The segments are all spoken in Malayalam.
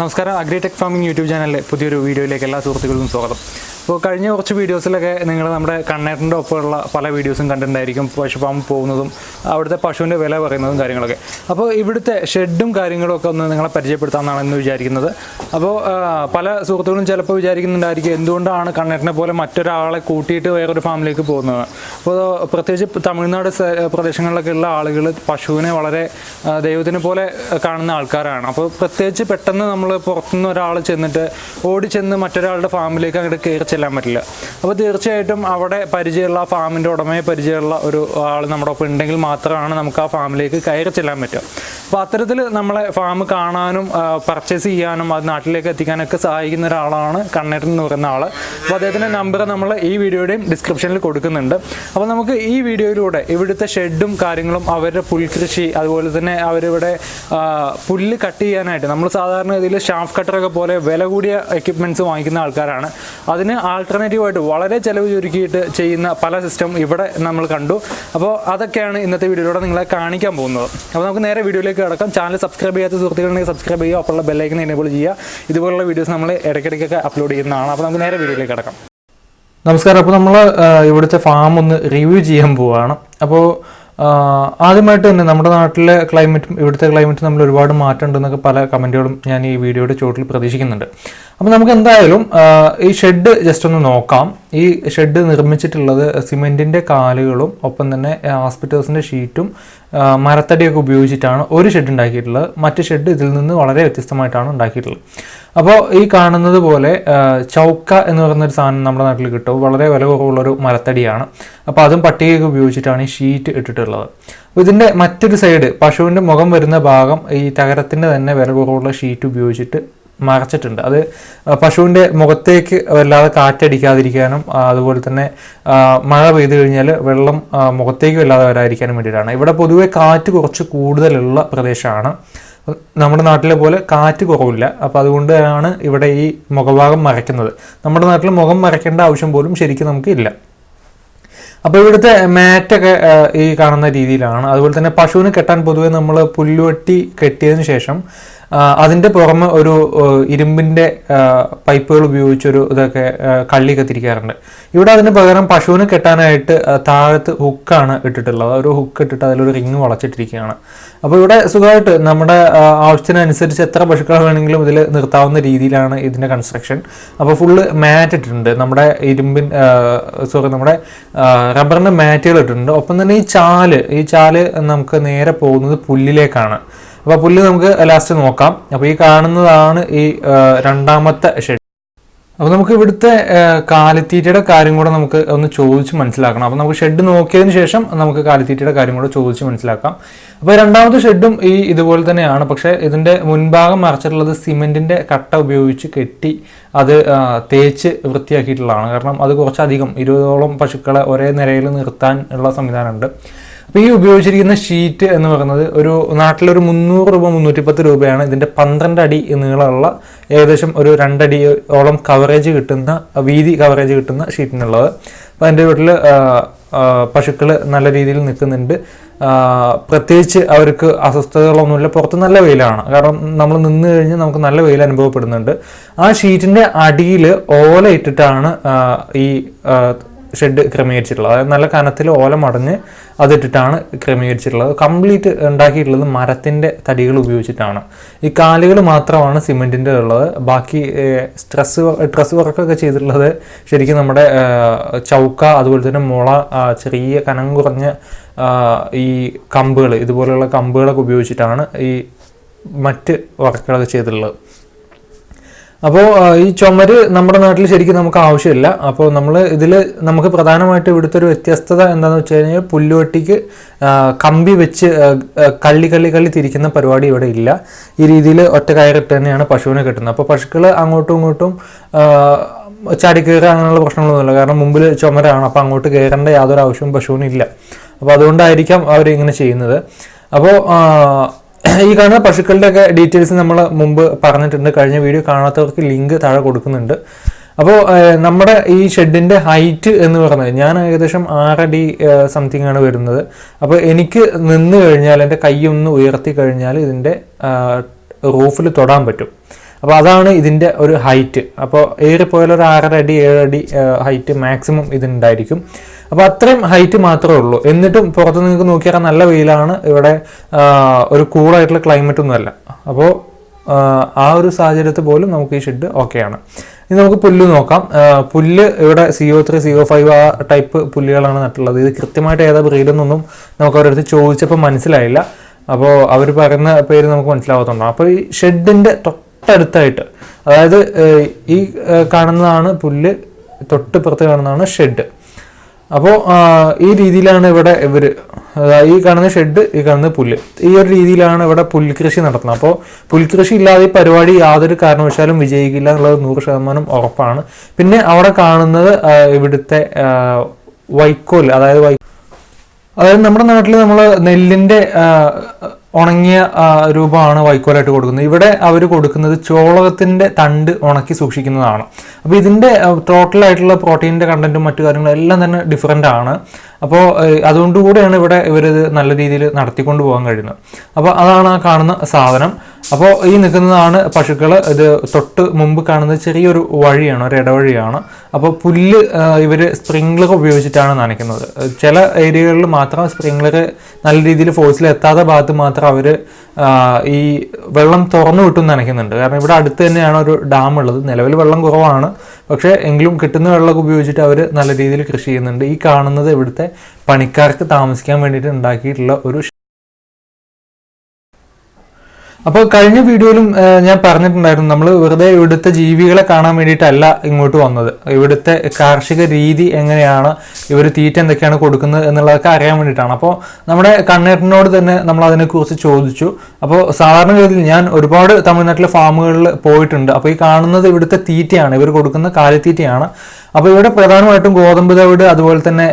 നമസ്കാരം. അഗ്രിടെക് ഫാമിംഗ് യൂട്യൂബ് ചാനലിലെ പുതിയൊരു വീഡിയോയിലേക്ക് എല്ലാ സുഹൃത്തുക്കൾക്കും സ്വാഗതം. അപ്പോൾ കഴിഞ്ഞ കുറച്ച് വീഡിയോസിലൊക്കെ നിങ്ങൾ നമ്മുടെ കണ്ണേറിന്റെ ഒപ്പമുള്ള പല വീഡിയോസും കണ്ടിട്ടുണ്ടായിരിക്കും. പശു ഫാം പോകുന്നതും അവിടുത്തെ പശുവിന്റെ വില പറയുന്നതും കാര്യങ്ങളൊക്കെ. അപ്പോൾ ഇവിടുത്തെ ഷെഡും കാര്യങ്ങളും ഒക്കെ ഒന്ന് നിങ്ങളെ പരിചയപ്പെടുത്താമെന്നാണ് എന്ന് വിചാരിക്കുന്നത്. അപ്പോൾ പല സുഹൃത്തുക്കളും ചിലപ്പോൾ വിചാരിക്കുന്നുണ്ടായിരിക്കും എന്തുകൊണ്ടാണ് കണ്ണേട്ടനെ പോലെ മറ്റൊരാളെ കൂട്ടിയിട്ട് വേറൊരു ഫാമിലേക്ക് പോകുന്നത്. അപ്പോൾ പ്രത്യേകിച്ച് തമിഴ്നാട് പ്രദേശങ്ങളിലൊക്കെ ഉള്ള ആളുകൾ പശുവിനെ വളരെ ദൈവത്തിനെ പോലെ കാണുന്ന ആൾക്കാരാണ്. അപ്പോൾ പ്രത്യേകിച്ച് പെട്ടെന്ന് നമ്മൾ പുറത്തുനിന്ന് ഒരാൾ ചെന്നിട്ട് ഓടി ചെന്ന് മറ്റൊരാളുടെ ഫാമിലേക്ക് അങ്ങോട്ട് കയറി ചെല്ലാൻ പറ്റില്ല. അപ്പോൾ തീർച്ചയായിട്ടും അവിടെ പരിചയമുള്ള ഫാമിന്റെ ഉടമയെ പരിചയമുള്ള ഒരു ആൾ നമ്മുടെ ഒപ്പം ഉണ്ടെങ്കിൽ മാത്രമാണ് നമുക്ക് ആ ഫാമിലേക്ക് കയറി ചെല്ലാൻ പറ്റുക. അപ്പോൾ അത്തരത്തിൽ നമ്മളെ ഫാം കാണാനും പർച്ചേസ് ചെയ്യാനും അത് നാട്ടിലേക്ക് എത്തിക്കാനൊക്കെ സഹായിക്കുന്ന ഒരാളാണ് കണ്ണേട്ടൻ എന്ന് പറയുന്ന ആൾ അപ്പോൾ അദ്ദേഹത്തിന്റെ നമ്പർ നമ്മൾ ഈ വീഡിയോയുടെയും ഡിസ്ക്രിപ്ഷനിൽ കൊടുക്കുന്നുണ്ട്. അപ്പോൾ നമുക്ക് ഈ വീഡിയോയിലൂടെ ഇവിടുത്തെ ഷെഡും കാര്യങ്ങളും അവരുടെ പുൽകൃഷി അതുപോലെ തന്നെ അവരിവിടെ പുല്ല് കട്ട് ചെയ്യാനായിട്ട് നമ്മൾ സാധാരണ ഇതിൽ ഷാഫ് കട്ടറൊക്കെ പോലെ വില കൂടിയ എക്യുപ്മെന്റ്സ് വാങ്ങിക്കുന്ന ആൾക്കാരാണ്. അതിന് ആൾട്ടർനേറ്റീവായിട്ട് വളരെ ചിലവ് ചുരുക്കിയിട്ട് ചെയ്യുന്ന പല സിസ്റ്റം ഇവിടെ നമ്മൾ കണ്ടു. അപ്പോൾ അതൊക്കെയാണ് ഇന്നത്തെ വീഡിയോയിലൂടെ നിങ്ങളെ കാണിക്കാൻ പോകുന്നത്. അപ്പോൾ നമുക്ക് നേരെ വീഡിയോയിലേക്ക് കിടക്കാം. ചാനൽ സബ്സ്ക്രൈബ് ചെയ്യാത്ത സുഹൃത്തുക്കളുണ്ടെങ്കിൽ സബ്സ്ക്രൈബ് ചെയ്യുക അപ്പോഴുള്ള ബെല്ലൈക്കൻ എനേബിൾ ചെയ്യുക. ഇതുപോലുള്ള വീഡിയോസ് നമ്മൾ ഇടയ്ക്കിടയ്ക്കൊക്കെ അപ്ലോഡ് ചെയ്യുന്നതാണ്. അപ്പോൾ നമുക്ക് നേരെ വീഡിയോയിലേക്ക് കിടക്കാം. നമസ്കാരം. അപ്പോൾ നമ്മൾ ഇവിടുത്തെ ഫാം ഒന്ന് റിവ്യൂ ചെയ്യാൻ പോവുകയാണ് അപ്പോൾ ആദ്യമായിട്ട് തന്നെ നമ്മുടെ നാട്ടിലെ ക്ലൈമറ്റും ഇവിടുത്തെ ക്ലൈമറ്റും നമ്മൾ ഒരുപാട് മാറ്റം ഉണ്ടെന്നൊക്കെ പല കമന്റുകളും ഞാൻ ഈ വീഡിയോയുടെ ചോട്ടിൽ പ്രതീക്ഷിക്കുന്നുണ്ട്. അപ്പോൾ നമുക്ക് എന്തായാലും ഈ ഷെഡ് ജസ്റ്റ് ഒന്ന് നോക്കാം. ഈ ഷെഡ് നിർമ്മിച്ചിട്ടുള്ളത് സിമെന്റിന്റെ കാലുകളും ഒപ്പം തന്നെ ഹോസ്പിറ്റൽസിന്റെ ഷീറ്റും മരത്തടിയൊക്കെ ഉപയോഗിച്ചിട്ടാണ് ഒരു ഷെഡ് ഉണ്ടാക്കിയിട്ടുള്ളത്. മറ്റ് ഷെഡ് ഇതിൽ നിന്ന് വളരെ വ്യത്യസ്തമായിട്ടാണ് ഉണ്ടാക്കിയിട്ടുള്ളത്. അപ്പോൾ ഈ കാണുന്നത് പോലെ ചൗക്ക എന്ന് പറയുന്നൊരു സാധനം നമ്മുടെ നാട്ടിൽ കിട്ടും. വളരെ വില കുറവുള്ളൊരു മരത്തടിയാണ്. അപ്പോൾ അതും പട്ടികയൊക്കെ ഉപയോഗിച്ചിട്ടാണ് ഈ ഷീറ്റ് ഇട്ടിട്ടുള്ളത്. അപ്പോൾ ഇതിന്റെ മറ്റൊരു സൈഡ് പശുവിന്റെ മുഖം വരുന്ന ഭാഗം ഈ തകരത്തിന്റെ തന്നെ വില കുറവുള്ള ഷീറ്റ് ഉപയോഗിച്ചിട്ട് മറച്ചിട്ടുണ്ട്. അത് പശുവിന്റെ മുഖത്തേക്ക് വല്ലാതെ കാറ്റടിക്കാതിരിക്കാനും അതുപോലെ തന്നെ മഴ പെയ്തു കഴിഞ്ഞാൽ വെള്ളം മുഖത്തേക്ക് വല്ലാതെ വരാതിരിക്കാനും വേണ്ടിയിട്ടാണ്. ഇവിടെ പൊതുവേ കാറ്റ് കുറച്ച് കൂടുതലുള്ള പ്രദേശമാണ്. നമ്മുടെ നാട്ടിലെ പോലെ കാറ്റ് കുറവില്ല. അപ്പോൾ അതുകൊണ്ടാണ് ഇവിടെ ഈ മുഖഭാഗം മറയ്ക്കുന്നത്. നമ്മുടെ നാട്ടിൽ മുഖം മറയ്ക്കേണ്ട ആവശ്യം പോലും ശരിക്കും നമുക്ക് ഇല്ല. അപ്പോൾ ഇവിടുത്തെ മാറ്റൊക്കെ ഈ കാണുന്ന രീതിയിലാണ്. അതുപോലെ തന്നെ പശുവിന് കെട്ടാൻ പൊതുവെ നമ്മൾ പുല്ലുവെട്ടി കെട്ടിയതിന് ശേഷം അതിന്റെ പുറമെ ഒരു ഇരുമ്പിന്റെ പൈപ്പുകൾ ഉപയോഗിച്ചൊരു ഇതൊക്കെ കള്ളി കത്തിരിക്കാറുണ്ട് ഇവിടെ അതിന് പകരം പശുവിന് കെട്ടാനായിട്ട് താഴത്ത് ഹുക്കാണ് ഇട്ടിട്ടുള്ളത്. ഒരു ഹുക്ക് ഇട്ടിട്ട് അതിലൊരു റിങ് വളച്ചിട്ടിരിക്കുകയാണ്. അപ്പോൾ ഇവിടെ സുഖമായിട്ട് നമ്മുടെ ആവശ്യത്തിനനുസരിച്ച് എത്ര പശുക്കളെ വേണമെങ്കിലും ഇതിൽ നിർത്താവുന്ന രീതിയിലാണ് ഇതിന്റെ കൺസ്ട്രക്ഷൻ അപ്പോൾ ഫുള്ള് മാറ്റ് ഇട്ടിട്ടുണ്ട്. നമ്മുടെ ഇരുമ്പിൻ സോറി നമ്മുടെ റബ്ബറിന്റെ മാറ്റുകൾ ഇട്ടിട്ടുണ്ട്. ഒപ്പം തന്നെ ഈ ചാൽ ഈ ചാൽ നമുക്ക് നേരെ പോകുന്നത് പുല്ലിലേക്കാണ്. അപ്പോൾ പുല്ല് നമുക്ക് ലാസ്റ്റ് നോക്കാം. അപ്പോൾ ഈ കാണുന്നതാണ് ഈ രണ്ടാമത്തെ ഷെഡ് അപ്പോൾ നമുക്ക് ഇവിടുത്തെ കാലിത്തീറ്റയുടെ കാര്യം കൂടെ നമുക്ക് ഒന്ന് ചോദിച്ച് മനസ്സിലാക്കണം. അപ്പോൾ നമുക്ക് ഷെഡ് നോക്കിയതിന് ശേഷം നമുക്ക് കാലിത്തീറ്റയുടെ കാര്യം കൂടെ ചോദിച്ച് മനസ്സിലാക്കാം. അപ്പോൾ രണ്ടാമത്തെ ഷെഡും ഈ ഇതുപോലെ തന്നെയാണ്. പക്ഷേ ഇതിന്റെ മുൻഭാഗം മറച്ചിട്ടുള്ളത് സിമെന്റിന്റെ കട്ട ഉപയോഗിച്ച് കെട്ടി അത് തേച്ച് വൃത്തിയാക്കിയിട്ടുള്ളതാണ്. കാരണം അത് കുറച്ചധികം ഇരുപതോളം പശുക്കളെ ഒരേ നിരയിൽ നിർത്താൻ ഉള്ള സംവിധാനമുണ്ട്. അപ്പോൾ ഈ ഉപയോഗിച്ചിരിക്കുന്ന ഷീറ്റ് എന്ന് പറയുന്നത് ഒരു നാട്ടിലൊരു മുന്നൂറ് രൂപ മുന്നൂറ്റിപ്പത്ത് രൂപയാണ് ഇതിന്റെ പന്ത്രണ്ട് അടി നീളമുള്ള ഏകദേശം ഒരു രണ്ടടി ഓളം കവറേജ് കിട്ടുന്ന വീതി കവറേജ് കിട്ടുന്ന ഷീറ്റിനുള്ളത്. അപ്പോൾ എന്റെ വീട്ടിൽ പശുക്കൾ നല്ല രീതിയിൽ നിൽക്കുന്നുണ്ട്. പ്രത്യേകിച്ച് അവർക്ക് അസ്വസ്ഥതകളൊന്നുമില്ല. പുറത്ത് നല്ല വെയിലാണ്. കാരണം നമ്മൾ നിന്ന് കഴിഞ്ഞ് നമുക്ക് നല്ല വെയിൽ അനുഭവപ്പെടുന്നുണ്ട്. ആ ഷീറ്റിന്റെ അടിയിൽ ഓല ഇട്ടിട്ടാണ് ഈ ഷെഡ് ക്രമീകരിച്ചിട്ടുള്ളത്. അതായത് നല്ല കനത്തിൽ ഓല മടഞ്ഞ് അതിട്ടിട്ടാണ് ക്രമീകരിച്ചിട്ടുള്ളത്. കംപ്ലീറ്റ് ഉണ്ടാക്കിയിട്ടുള്ളത് മരത്തിന്റെ തടികൾ ഉപയോഗിച്ചിട്ടാണ്. ഈ കാലുകൾ മാത്രമാണ് സിമെന്റിന്റെ ഉള്ളത്. ബാക്കി സ്ട്രെസ് ഡ്രസ് വർക്കൊക്കെ ചെയ്തിട്ടുള്ളത് ശരിക്കും നമ്മുടെ ചൗക്ക അതുപോലെ തന്നെ മുള ചെറിയ കനം കുറഞ്ഞ ഈ കമ്പുകൾ ഇതുപോലെയുള്ള കമ്പുകളൊക്കെ ഉപയോഗിച്ചിട്ടാണ് ഈ മറ്റ് വർക്കുകളൊക്കെ ചെയ്തിട്ടുള്ളത്. അപ്പോൾ ഈ ചുമര് നമ്മുടെ നാട്ടിൽ ശരിക്കും നമുക്ക് ആവശ്യമില്ല. അപ്പോൾ നമ്മൾ ഇതിൽ നമുക്ക് പ്രധാനമായിട്ട് ഇവിടുത്തെ ഒരു വ്യത്യസ്തത എന്താണെന്ന് വെച്ച് കഴിഞ്ഞാൽ പുല്ലുവെട്ടിക്ക് കമ്പി വെച്ച് കള്ളി കള്ളി കള്ളി തിരിക്കുന്ന പരിപാടി ഇവിടെ ഇല്ല. ഈ രീതിയിൽ ഒറ്റ കയറിട്ട് തന്നെയാണ് പശുവിനെ കിട്ടുന്നത്. അപ്പോൾ പശുക്കൾ അങ്ങോട്ടും ഇങ്ങോട്ടും ചാടിക്കയറുക അങ്ങനെയുള്ള പ്രശ്നങ്ങളൊന്നുമില്ല. കാരണം മുമ്പിൽ ചുമരാണ്. അപ്പോൾ അങ്ങോട്ട് കയറേണ്ട യാതൊരു ആവശ്യവും പശുവിനില്ല. അപ്പോൾ അതുകൊണ്ടായിരിക്കാം അവരിങ്ങനെ ചെയ്യുന്നത്. അപ്പോൾ ഈ കാണുന്ന പശുക്കളുടെയൊക്കെ ഡീറ്റെയിൽസ് നമ്മൾ മുമ്പ് പറഞ്ഞിട്ടുണ്ട്. കഴിഞ്ഞ വീഡിയോ കാണാത്തവർക്ക് ലിങ്ക് താഴെ കൊടുക്കുന്നുണ്ട്. അപ്പോൾ നമ്മുടെ ഈ ഷെഡിന്റെ ഹൈറ്റ് എന്ന് പറഞ്ഞാൽ ഞാൻ ഏകദേശം ആറടി സംതിങ് ആണ് വരുന്നത്. അപ്പോൾ എനിക്ക് നിന്ന് കഴിഞ്ഞാൽ എന്റെ കൈ ഒന്ന് ഉയർത്തി കഴിഞ്ഞാൽ ഇതിന്റെ റൂഫിൽ തൊടാൻ പറ്റും. അപ്പോൾ അതാണ് ഇതിന്റെ ഒരു ഹൈറ്റ് അപ്പോൾ ഏറിപ്പോയാൽ ഒരു ആറര അടി ഏഴടി ഹൈറ്റ് മാക്സിമം ഇതിനുണ്ടായിരിക്കും. അപ്പോൾ അത്രയും ഹൈറ്റ് മാത്രമേ ഉള്ളൂ. എന്നിട്ടും പുറത്ത് നിങ്ങൾക്ക് നോക്കിയാൽ നല്ല വെയിലാണ്. ഇവിടെ ഒരു കൂളായിട്ടുള്ള ക്ലൈമറ്റ് ഒന്നുമല്ല അപ്പോൾ ആ ഒരു സാഹചര്യത്തിൽ പോലും നമുക്ക് ഈ ഷെഡ് ഓക്കെയാണ് ഇനി നമുക്ക് പുല്ല് നോക്കാം. പുല്ല് ഇവിടെ C O three C O five ആ ടൈപ്പ് പുല്ലുകളാണ് നട്ടുള്ളത് ഇത് കൃത്യമായിട്ട് ഏതാ ബ്രീഡെന്നൊന്നും നമുക്ക് അവരടുത്ത് ചോദിച്ചപ്പോൾ മനസ്സിലായില്ല. അപ്പോൾ അവർ പറയുന്ന പേര് നമുക്ക് മനസ്സിലാവാത്തതുകൊണ്ടാണ് അപ്പോൾ ഈ ഷെഡിന്റെ തൊട്ടടുത്തായിട്ട് അതായത് ഈ കാണുന്നതാണ് പുല്ല് തൊട്ടിപ്പുറത്ത് കാണുന്നതാണ് ഷെഡ് അപ്പോൾ ഈ രീതിയിലാണ് ഇവിടെ ഇവർ ഈ കാണുന്ന ഷെഡ് ഈ കാണുന്ന പുല്ല്. ഈ ഒരു രീതിയിലാണ് ഇവിടെ പുൽകൃഷി നടത്തുന്നത്. അപ്പോൾ പുൽകൃഷി ഇല്ലാതെ ഈ പരിപാടി യാതൊരു കാരണവശാലും വിജയിക്കില്ല എന്നുള്ളത് നൂറ് ശതമാനം ഉറപ്പാണ്. പിന്നെ അവിടെ കാണുന്നത് ഇവിടുത്തെ വൈക്കോൽ അതായത് വൈ അതായത് നമ്മുടെ നാട്ടിൽ നമ്മൾ നെല്ലിന്റെ ആ, ഉണങ്ങിയ രൂപമാണ് വൈക്കോലായിട്ട് കൊടുക്കുന്നത്. ഇവിടെ അവർ കൊടുക്കുന്നത് ചോളകത്തിന്റെ തണ്ട് ഉണക്കി സൂക്ഷിക്കുന്നതാണ്. അപ്പോൾ ഇതിന്റെ ടോട്ടലായിട്ടുള്ള പ്രോട്ടീന്റെ കണ്ടന്റും മറ്റു കാര്യങ്ങളും എല്ലാം തന്നെ ഡിഫറെന്റ് ആണ്. അപ്പോൾ അതുകൊണ്ടുകൂടെയാണ് ഇവിടെ ഇവരിത് നല്ല രീതിയിൽ നടത്തിക്കൊണ്ട് പോകാൻ കഴിയുന്നത്. അപ്പോൾ അതാണ് ആ കാണുന്ന സാധനം. അപ്പോൾ ഈ നിൽക്കുന്നതാണ് പശുക്കൾ ഇത് തൊട്ട് മുമ്പ് കാണുന്നത് ചെറിയൊരു വഴിയാണ് ഒരു ഇടവഴിയാണ്. അപ്പോൾ പുല്ല് ഇവർ സ്പ്രിംഗ്ലർ ഉപയോഗിച്ചിട്ടാണ് നനയ്ക്കുന്നത്. ചില ഏരിയകളിൽ മാത്രം സ്പ്രിംഗ്ലർ നല്ല രീതിയിൽ ഫോഴ്സിൽ എത്താത്ത ഭാഗത്ത് മാത്രം അവർ ഈ വെള്ളം തുറന്നു വിട്ടും നനയ്ക്കുന്നുണ്ട്. കാരണം ഇവിടെ അടുത്ത് തന്നെയാണ് ഒരു ഡാം ഉള്ളത്. നിലവിൽ വെള്ളം കുറവാണ്. പക്ഷേ എങ്കിലും കിട്ടുന്ന വെള്ളമൊക്കെ ഉപയോഗിച്ചിട്ട് അവർ നല്ല രീതിയിൽ കൃഷി ചെയ്യുന്നുണ്ട്. ഈ കാണുന്നത് ഇവിടുത്തെ പണിക്കാർക്ക് താമസിക്കാൻ വേണ്ടിയിട്ട് ഉണ്ടാക്കിയിട്ടുള്ള ഒരു അപ്പോൾ കഴിഞ്ഞ വീഡിയോയിലും ഞാൻ പറഞ്ഞിട്ടുണ്ടായിരുന്നു നമ്മൾ വെറുതെ ഇവിടുത്തെ ജീവികളെ കാണാൻ വേണ്ടിയിട്ടല്ല ഇങ്ങോട്ട് വന്നത്. ഇവിടുത്തെ കാർഷിക രീതി എങ്ങനെയാണ് ഇവർ തീറ്റ എന്തൊക്കെയാണ് കൊടുക്കുന്നത് എന്നുള്ളതൊക്കെ അറിയാൻ വേണ്ടിയിട്ടാണ്. അപ്പോൾ നമ്മുടെ കണ്ണേട്ടനോട് തന്നെ നമ്മൾ അതിനെക്കുറിച്ച് ചോദിച്ചു. അപ്പോൾ സാധാരണഗതിയിൽ ഞാൻ ഒരുപാട് തമിഴ്നാട്ടിലെ ഫാമുകളിൽ പോയിട്ടുണ്ട്. അപ്പോൾ ഈ കാണുന്നത് ഇവിടുത്തെ തീറ്റയാണ് ഇവർ കൊടുക്കുന്ന കാലിത്തീറ്റയാണ്. അപ്പോൾ ഇവിടെ പ്രധാനമായിട്ടും ഗോതമ്പ് തവിട് അതുപോലെ തന്നെ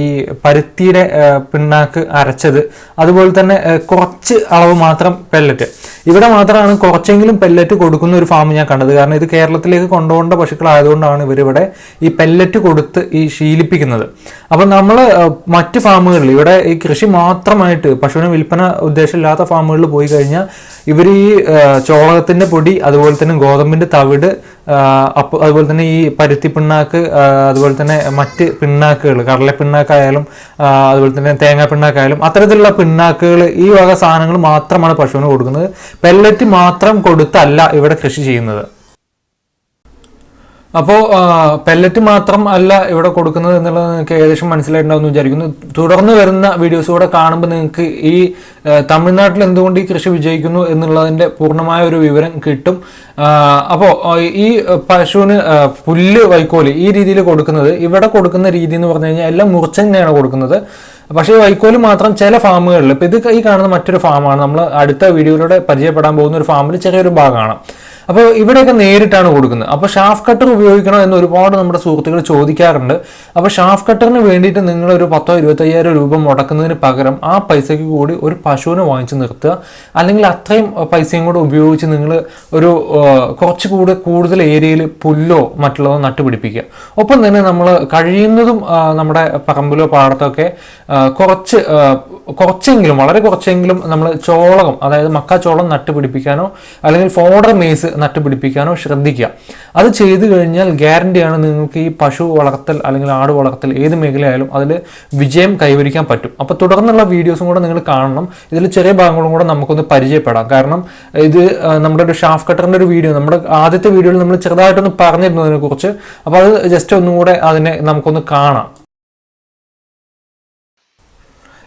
ഈ പരുത്തിയുടെ പിണ്ണാക്ക് അരച്ചത് അതുപോലെ തന്നെ കുറച്ച് അളവ് മാത്രം പെല്ലറ്റ് ഇവിടെ മാത്രമാണ് കുറച്ചെങ്കിലും പെല്ലറ്റ് കൊടുക്കുന്ന ഒരു ഫാം ഞാൻ കണ്ടത്. കാരണം ഇത് കേരളത്തിലേക്ക് കൊണ്ടുപോകേണ്ട പശുക്കളായതുകൊണ്ടാണ് ഇവരിവിടെ ഈ പെല്ലറ്റ് കൊടുത്ത് ഈ ശീലിപ്പിക്കുന്നത്. അപ്പം നമ്മൾ മറ്റ് ഫാമുകളിൽ ഇവിടെ ഈ കൃഷി മാത്രമായിട്ട് പശുവിന് വിൽപ്പന ഉദ്ദേശമില്ലാത്ത ഫാമുകളിൽ പോയി കഴിഞ്ഞാൽ ഇവർ ഈ ചോളകത്തിന്റെ പൊടി അതുപോലെ തന്നെ ഗോതമ്പിന്റെ തവിട് അപ്പോൾ അതുപോലെ തന്നെ ഈ പരുത്തി പിണ്ണാക്ക് അതുപോലെ തന്നെ മറ്റ് പിണ്ണാക്കുകൾ കടല പിണ്ണാക്കായാലും അതുപോലെ തന്നെ തേങ്ങാ പിണ്ണാക്കായാലും അത്തരത്തിലുള്ള പിണ്ണാക്കുകൾ ഈ വക സാധനങ്ങൾ മാത്രമാണ് പശുവിന് കൊടുക്കുന്നത്. പെല്ലറ്റ് മാത്രം കൊടുത്തല്ല ഇവിടെ കൃഷി ചെയ്യുന്നത്. അപ്പോൾ പെല്ലറ്റ് മാത്രം അല്ല ഇവിടെ കൊടുക്കുന്നത് എന്നുള്ളത് നിങ്ങൾക്ക് ഏകദേശം മനസ്സിലായിട്ടുണ്ടാവും വിചാരിക്കുന്നു. തുടർന്ന് വരുന്ന വീഡിയോസ് കൂടെ കാണുമ്പോൾ നിങ്ങൾക്ക് ഈ തമിഴ്നാട്ടിൽ എന്തുകൊണ്ട് ഈ കൃഷി വിജയിക്കുന്നു എന്നുള്ളതിന്റെ പൂർണമായ ഒരു വിവരം കിട്ടും. അപ്പോൾ ഈ പശുവിന് പുല്ല് വൈക്കോൽ ഈ രീതിയിൽ കൊടുക്കുന്നത് ഇവിടെ കൊടുക്കുന്ന രീതി എന്ന് പറഞ്ഞു കഴിഞ്ഞാൽ എല്ലാം മുറിച്ച് തന്നെയാണ് കൊടുക്കുന്നത്. പക്ഷേ വൈക്കോൽ മാത്രം ചില ഫാമുകളിൽ ഇപ്പം ഇത് ഈ കാണുന്ന മറ്റൊരു ഫാമാണ്. നമ്മൾ അടുത്ത വീഡിയോയിലൂടെ പരിചയപ്പെടാൻ പോകുന്ന ഒരു ഫാമിൽ ചെറിയൊരു ഭാഗമാണ്. അപ്പോൾ ഇവിടെയൊക്കെ നേരിട്ടാണ് കൊടുക്കുന്നത്. അപ്പോൾ ഷാഫ് കട്ടർ ഉപയോഗിക്കണോ എന്ന് ഒരുപാട് നമ്മുടെ സുഹൃത്തുക്കൾ ചോദിക്കാറുണ്ട്. അപ്പോൾ ഷാഫ് കട്ടറിന് വേണ്ടിയിട്ട് നിങ്ങൾ ഒരു പത്തോ ഇരുപത്തയ്യായിരം രൂപ മുടക്കുന്നതിന് പകരം ആ പൈസയ്ക്ക് കൂടി ഒരു പശുവിനെ വാങ്ങിച്ച് നിർത്തുക. അല്ലെങ്കിൽ അത്രയും പൈസയും കൂടെ ഉപയോഗിച്ച് നിങ്ങൾ ഒരു കുറച്ച് കൂടെ കൂടുതൽ ഏരിയയിൽ പുല്ലോ മറ്റുള്ളതോ നട്ടുപിടിപ്പിക്കുക. ഒപ്പം തന്നെ നമ്മൾ കഴിയുന്നതും നമ്മുടെ പറമ്പിലോ പാടത്തൊക്കെ ഒക്കെ കുറച്ച് കുറച്ചെങ്കിലും വളരെ കുറച്ചെങ്കിലും നമ്മൾ ചോളകം അതായത് മക്കാച്ചോളം നട്ടുപിടിപ്പിക്കാനോ അല്ലെങ്കിൽ ഫോഡർ മേസ് നട്ടുപിടിപ്പിക്കാനോ ശ്രദ്ധിക്കുക. അത് ചെയ്തു കഴിഞ്ഞാൽ ഗ്യാരണ്ടിയാണ് നിങ്ങൾക്ക് ഈ പശു വളർത്തൽ അല്ലെങ്കിൽ ആട് വളർത്തൽ ഏത് മേഖലയായാലും അതിൽ വിജയം കൈവരിക്കാൻ പറ്റും. അപ്പോൾ തുടർന്നുള്ള വീഡിയോസും കൂടെ നിങ്ങൾ കാണണം. ഇതിൽ ചെറിയ ഭാഗങ്ങളും കൂടെ നമുക്കൊന്ന് പരിചയപ്പെടാം. കാരണം ഇത് നമ്മുടെ ഒരു ഷാഫ് കട്ടറിന്റെ ഒരു വീഡിയോ നമ്മുടെ ആദ്യത്തെ വീഡിയോയിൽ നമ്മൾ ചെറുതായിട്ടൊന്ന് പറഞ്ഞിരുന്നു അതിനെക്കുറിച്ച് അപ്പോൾ അത് ജസ്റ്റ് ഒന്നുകൂടെ അതിനെ നമുക്കൊന്ന് കാണാം.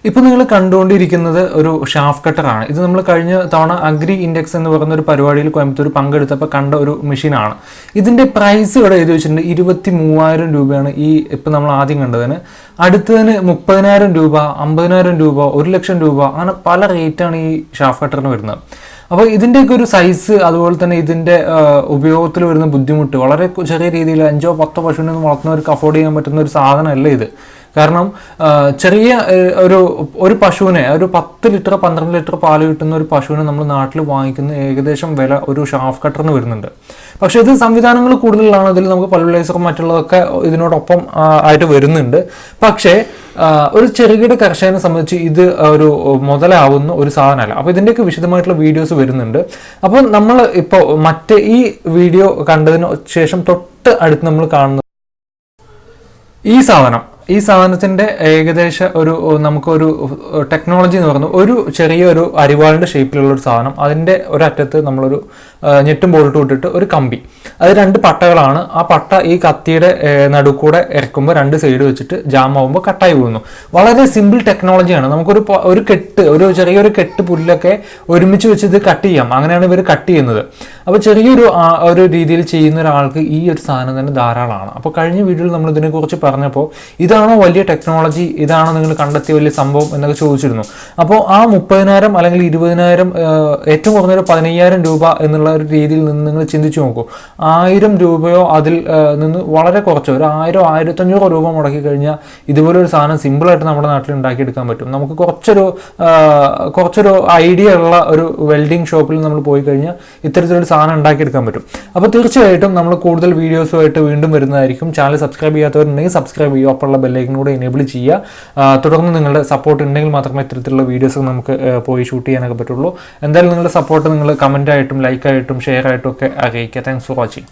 ഇപ്പൊ നിങ്ങൾ കണ്ടുകൊണ്ടിരിക്കുന്നത് ഒരു ഷാഫ് കട്ടറാണ് ഇത് നമ്മൾ കഴിഞ്ഞ തവണ അഗ്രി ഇൻഡെക്സ് എന്ന് പറയുന്ന ഒരു പരിപാടിയിൽ കോയമ്പത്തൂർ പങ്കെടുത്തപ്പോൾ കണ്ട ഒരു മെഷീനാണ് ഇതിന്റെ പ്രൈസ് ഇവിടെ എഴുതി വെച്ചിട്ടുണ്ട് ഇരുപത്തി മൂവായിരം രൂപയാണ് ഈ ഇപ്പൊ നമ്മൾ ആദ്യം കണ്ടതിന്. അടുത്തതിന് മുപ്പതിനായിരം രൂപ അമ്പതിനായിരം രൂപ ഒരു ലക്ഷം രൂപ അങ്ങനെ പല റേറ്റാണ് ഈ ഷാഫ് കട്ടറിന് വരുന്നത്. അപ്പോൾ ഇതിന്റെയൊക്കെ ഒരു സൈസ് അതുപോലെ തന്നെ ഇതിന്റെ ഉപയോഗത്തിൽ വരുന്ന ബുദ്ധിമുട്ട്. വളരെ ചെറിയ രീതിയിൽ അഞ്ചോ പത്തോ പശുവിനെ ഒന്നും വളർത്തുന്നവർക്ക് അഫോർഡ് ചെയ്യാൻ പറ്റുന്ന ഒരു സാധനമല്ല ഇത്. കാരണം ചെറിയ ഒരു ഒരു പശുവിനെ ഒരു പത്ത് ലിറ്റർ പന്ത്രണ്ട് ലിറ്റർ പാൽ കിട്ടുന്ന ഒരു പശുവിനെ നമ്മൾ നാട്ടിൽ വാങ്ങിക്കുന്ന ഏകദേശം വില ഒരു ഷാഫ് കട്ടറിന് വരുന്നുണ്ട്. പക്ഷേ ഇത് സംവിധാനങ്ങൾ കൂടുതലാണ്. അതിൽ നമുക്ക് പൾവലൈസറും മറ്റുള്ളതൊക്കെ ഇതിനോടൊപ്പം ആയിട്ട് വരുന്നുണ്ട്. പക്ഷേ ഒരു ചെറുകിട കർഷകനെ സംബന്ധിച്ച് ഇത് ഒരു മുതലാവുന്ന ഒരു സാധനമല്ല. അപ്പോൾ ഇതിന്റെയൊക്കെ വിശദമായിട്ടുള്ള വീഡിയോസ് വരുന്നുണ്ട്. അപ്പോൾ നമ്മൾ ഇപ്പോൾ മറ്റ് ഈ വീഡിയോ കണ്ടതിന് ശേഷം തൊട്ട് അടുത്ത് നമ്മൾ കാണുന്നത് ഈ സാധനം. ഈ സാധനത്തിന്റെ ഏകദേശം ഒരു നമുക്കൊരു ടെക്നോളജി എന്ന് പറയുന്നത് ഒരു ചെറിയൊരു അരിവാളിന്റെ ഷേപ്പിലുള്ള ഒരു സാധനം. അതിന്റെ ഒരറ്റത്ത് നമ്മളൊരു ഞെട്ടും ബോൾട്ടും ഇട്ടിട്ട് ഒരു കമ്പി. അത് രണ്ട് പട്ടകളാണ്. ആ പട്ട ഈ കത്തിയുടെ നടുക്കൂടെ ഇറക്കുമ്പോൾ രണ്ട് സൈഡ് വെച്ചിട്ട് ജാം ആവുമ്പോൾ കട്ടായി പോകുന്നു വളരെ സിമ്പിൾ ടെക്നോളജിയാണ് നമുക്കൊരു ഒരു കെട്ട് ഒരു ചെറിയൊരു കെട്ട് പുല്ലൊക്കെ ഒരുമിച്ച് വെച്ച് ഇത് കട്ട് ചെയ്യാം. അങ്ങനെയാണ് ഇവർ കട്ട് ചെയ്യുന്നത്. അപ്പോൾ ചെറിയൊരു ഒരു രീതിയിൽ ചെയ്യുന്ന ഒരാൾക്ക് ഈ ഒരു സാധനം തന്നെ ധാരാളമാണ്. അപ്പോൾ കഴിഞ്ഞ വീഡിയോയിൽ നമ്മൾ ഇതിനെക്കുറിച്ച് പറഞ്ഞപ്പോൾ ഇതാണോ വലിയ ടെക്നോളജി ഇതാണോ നിങ്ങൾ കണ്ടെത്തിയ വലിയ സംഭവം എന്നൊക്കെ ചോദിച്ചിരുന്നു. അപ്പോൾ ആ മുപ്പതിനായിരം അല്ലെങ്കിൽ ഇരുപതിനായിരം ഏറ്റവും കുറഞ്ഞൊരു പതിനയ്യായിരം രൂപ എന്നുള്ള ഒരു രീതിയിൽ നിന്ന് നിങ്ങൾ ചിന്തിച്ചു നോക്കൂ. ആയിരം രൂപയോ അതിൽ നിന്ന് വളരെ കുറച്ചോ ഒരു ആയിരോ ആയിരത്തഞ്ഞൂറോ രൂപ മുടക്കി കഴിഞ്ഞാൽ ഇതുപോലെ ഒരു സാധനം സിമ്പിളായിട്ട് നമ്മുടെ നാട്ടിൽ ഉണ്ടാക്കിയെടുക്കാൻ പറ്റും. നമുക്ക് കുറച്ചൊരു കുറച്ചൊരു ഐഡിയ ഉള്ള ഒരു വെൽഡിംഗ് ഷോപ്പിൽ നമ്മൾ പോയി കഴിഞ്ഞാൽ ഇത്തരത്തിലൊരു സാധനം ഉണ്ടാക്കിയെടുക്കാൻ പറ്റും. അപ്പോൾ തീർച്ചയായിട്ടും നമ്മൾ കൂടുതൽ വീഡിയോസുമായിട്ട് വീണ്ടും വരുന്നതായിരിക്കും. ചാനൽ സബ്സ്ക്രൈബ് ചെയ്യാത്തവരുണ്ടെങ്കിൽ സബ്സ്ക്രൈബ് ചെയ്യുക. ഒപ്പമുള്ള ബെല്ലൈക്കൻ കൂടെ എനേബിൾ ചെയ്യുക. തുടർന്ന് നിങ്ങളുടെ സപ്പോർട്ട് ഉണ്ടെങ്കിൽ മാത്രമേ ഇത്തരത്തിലുള്ള വീഡിയോസ് നമുക്ക് പോയി ഷൂട്ട് ചെയ്യാനൊക്കെ പറ്റുള്ളൂ. എന്തായാലും നിങ്ങളുടെ സപ്പോർട്ട് നിങ്ങൾ കമന്റായിട്ടും ആയിട്ടും ലൈക്ക് ആയിട്ടും ഷെയർ ആയിട്ടും ഒക്കെ അറിയിക്കുക താങ്ക്സ് ഫോർ വാച്ചിങ്